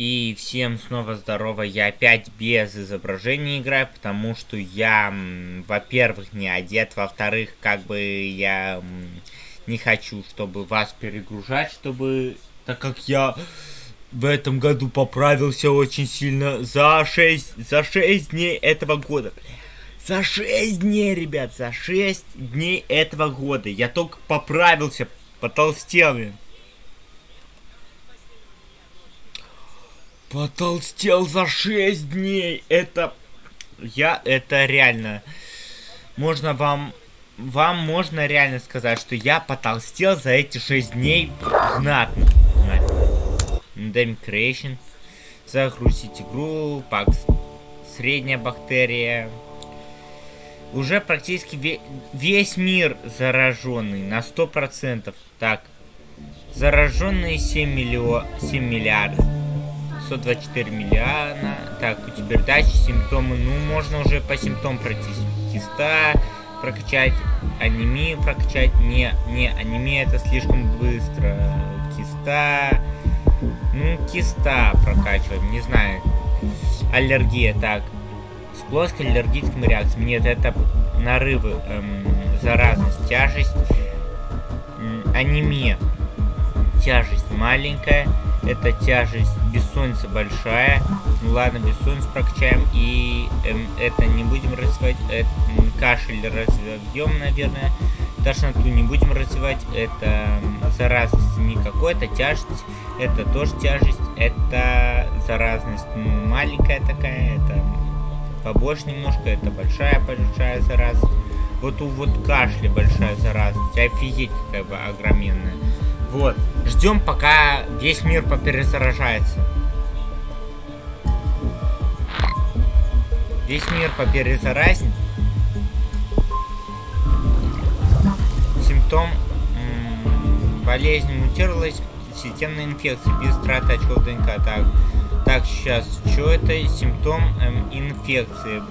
И всем снова здорово, я опять без изображения играю, потому что я, во-первых, не одет, во-вторых, как бы я не хочу, чтобы вас перегружать, чтобы, так как я в этом году поправился очень сильно за 6, за 6 дней этого года. За 6 дней, ребят, за 6 дней этого года я только поправился, потолстел. Потолстел за 6 дней. Это... Я... Это реально... Можно вам... Вам можно реально сказать, что я потолстел за эти 6 дней знатно. Endemic Creation. Загрузить игру. Пак... Средняя бактерия. Уже практически ве весь мир зараженный на 100%. Так. Зараженные 7 миллион... 7 миллиардов. 124 миллиона. Так, у тебя дачи, симптомы. Ну, можно уже по симптомам пройти. Киста прокачать, анемию прокачать. Не, не, анемия это слишком быстро. Киста. Ну, киста прокачивать, не знаю. Аллергия, так. Склонность к аллергическим реакциям. Нет, это нарывы, эм, заразность, тяжесть, эм, анемия. Тяжесть маленькая это тяжесть, бессонница большая. Ну ладно, бессонницу прокачаем. И эм, это не будем развивать. Это, кашель развьем, наверное. Тошноту не будем развивать. Это заразность никакой. Это тяжесть. Это тоже тяжесть. Это заразность маленькая такая. Это побольше немножко. Это большая-большая заразность. Вот у вот кашля большая заразность. Офигеть какая бы огроменная. Вот. Ждем, пока весь мир поперезаражается. Весь мир поперезаразнит. Симптом болезнь мутировалась, системная инфекция без траты очков ДНК. Так, так сейчас, что это? Симптом эм, инфекции.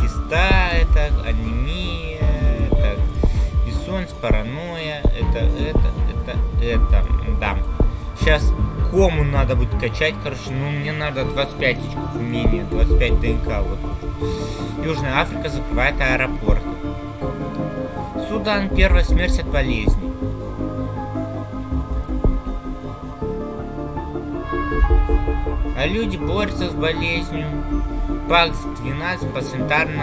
Киста, это анемия, так, бессонница, паранойя, это, это, это, да. Сейчас кому надо будет качать, короче, ну мне надо 25 очков умения, 25 ДНК, вот. Южная Африка закрывает аэропорт. Судан, первая смерть от болезни. А люди борются с болезнью. ПАКС 12 по санитарным.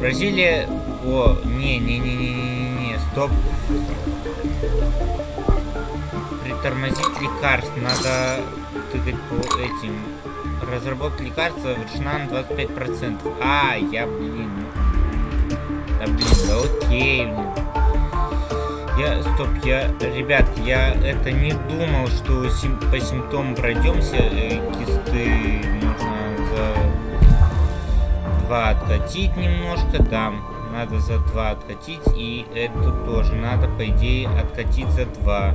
Бразилия... О, не-не-не-не-не-не, стоп. Притормозить лекарств. Надо тыкать по этим. Разработать лекарства решена на 25%. А, я, блин. Да, блин, да окей, блин. Я, стоп, я, ребят, я это не думал, что сим, по симптомам пройдемся. Э, кисты можно за два откатить немножко, да надо за 2 откатить, и эту тоже надо, по идее, откатить за 2.